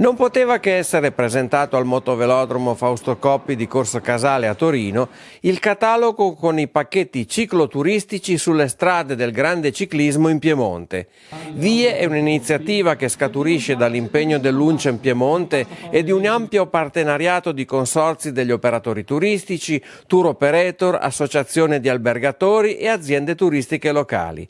Non poteva che essere presentato al motovelodromo Fausto Coppi di Corso Casale a Torino il catalogo con i pacchetti cicloturistici sulle strade del grande ciclismo in Piemonte. Vie è un'iniziativa che scaturisce dall'impegno dell'Uncem Piemonte e di un ampio partenariato di consorzi degli operatori turistici, tour operator, associazione di albergatori e aziende turistiche locali.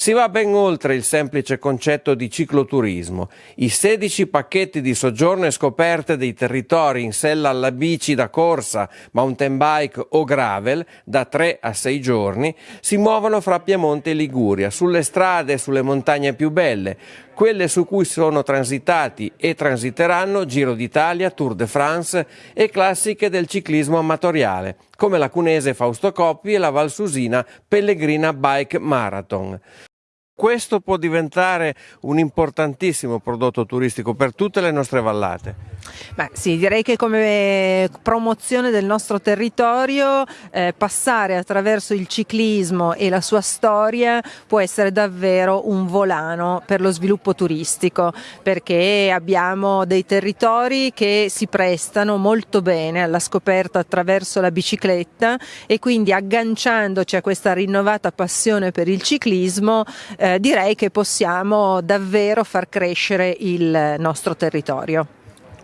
Si va ben oltre il semplice concetto di cicloturismo. I 16 pacchetti di soggiorno e scoperte dei territori in sella alla bici da corsa, mountain bike o gravel da 3 a 6 giorni si muovono fra Piemonte e Liguria, sulle strade e sulle montagne più belle, quelle su cui sono transitati e transiteranno Giro d'Italia, Tour de France e classiche del ciclismo amatoriale, come la cunese Fausto Coppi e la Valsusina Pellegrina Bike Marathon. Questo può diventare un importantissimo prodotto turistico per tutte le nostre vallate. Beh, sì, direi che come promozione del nostro territorio eh, passare attraverso il ciclismo e la sua storia può essere davvero un volano per lo sviluppo turistico perché abbiamo dei territori che si prestano molto bene alla scoperta attraverso la bicicletta e quindi agganciandoci a questa rinnovata passione per il ciclismo eh, direi che possiamo davvero far crescere il nostro territorio.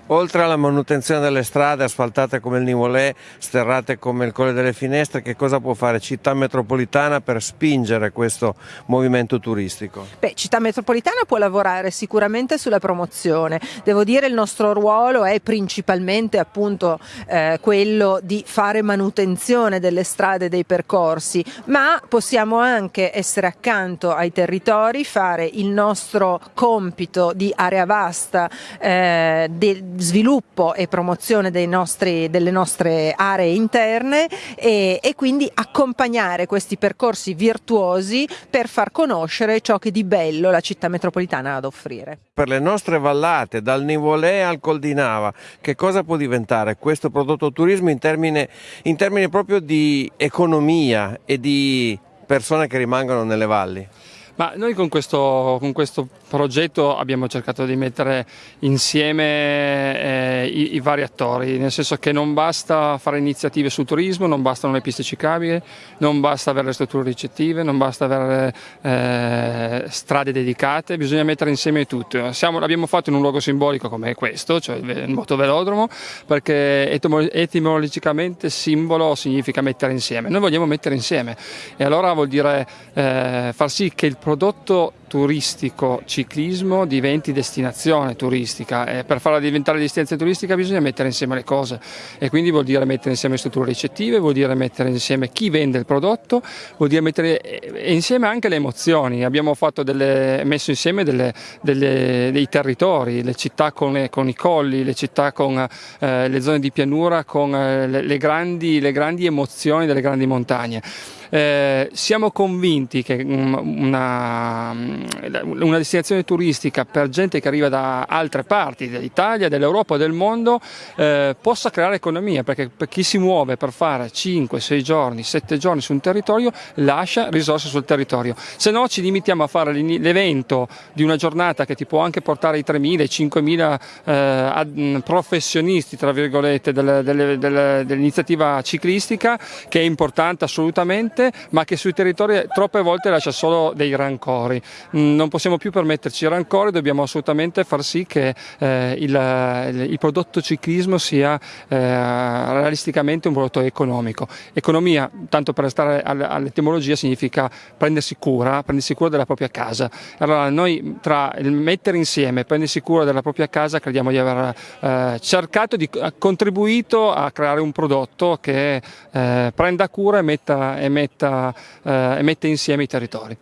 Oltre alla manutenzione delle strade asfaltate come il Nivolè, sterrate come il Colle delle Finestre, che cosa può fare Città Metropolitana per spingere questo movimento turistico? Beh, Città Metropolitana può lavorare sicuramente sulla promozione. Devo dire il nostro ruolo è principalmente appunto eh, quello di fare manutenzione delle strade e dei percorsi, ma possiamo anche essere accanto ai territori, fare il nostro compito di area vasta eh, del sviluppo e promozione nostri, delle nostre aree interne e, e quindi accompagnare questi percorsi virtuosi per far conoscere ciò che di bello la città metropolitana ha ad offrire. Per le nostre vallate, dal Nivolè al Col di Nava, che cosa può diventare questo prodotto turismo in termini, in termini proprio di economia e di persone che rimangono nelle valli? Ma noi con questo, con questo progetto abbiamo cercato di mettere insieme eh, i, i, vari attori, nel senso che non basta fare iniziative sul turismo, non bastano le piste ciclabili, non basta avere le strutture ricettive, non basta avere eh, strade dedicate, bisogna mettere insieme tutto. Siamo, l'abbiamo fatto in un luogo simbolico come questo, cioè il motovelodromo, perché etimologicamente simbolo significa mettere insieme. Noi vogliamo mettere insieme e allora vuol dire eh, far sì che il prodotto turistico ciclismo diventi destinazione turistica. E per farla diventare destinazione turistica bisogna mettere insieme le cose. E quindi vuol dire mettere insieme strutture ricettive, vuol dire mettere insieme chi vende il prodotto, vuol dire mettere insieme anche le emozioni, abbiamo delle, messo insieme delle, delle, dei territori, le città con, le, con, i colli, le città con eh, le zone di pianura, con eh, le, grandi, le grandi emozioni delle grandi montagne. Eh, siamo convinti che una, una, destinazione turistica per gente che arriva da altre parti dell'Italia, dell'Europa, del mondo eh, possa creare economia perché per chi si muove per fare 5, 6 giorni, 7 giorni su un territorio lascia risorse sul territorio. Se no ci limitiamo a fare l'evento di una giornata che ti può anche portare i 3.000, i 5.000 eh, professionisti tra virgolette dell'iniziativa ciclistica che è importante assolutamente ma che sui territori troppe volte lascia solo dei rancori. Mm, non possiamo più permetterci rancori, dobbiamo assolutamente far sì che eh, il, il, prodotto ciclismo sia eh, realisticamente un prodotto economico. Economia, tanto per restare all'etimologia, significa prendersi cura, prendersi cura della propria casa. Allora noi tra il mettere insieme e prendersi cura della propria casa crediamo di aver eh, cercato di contribuito a creare un prodotto che eh, prenda cura e metta, e metta eh, mette insieme i territori.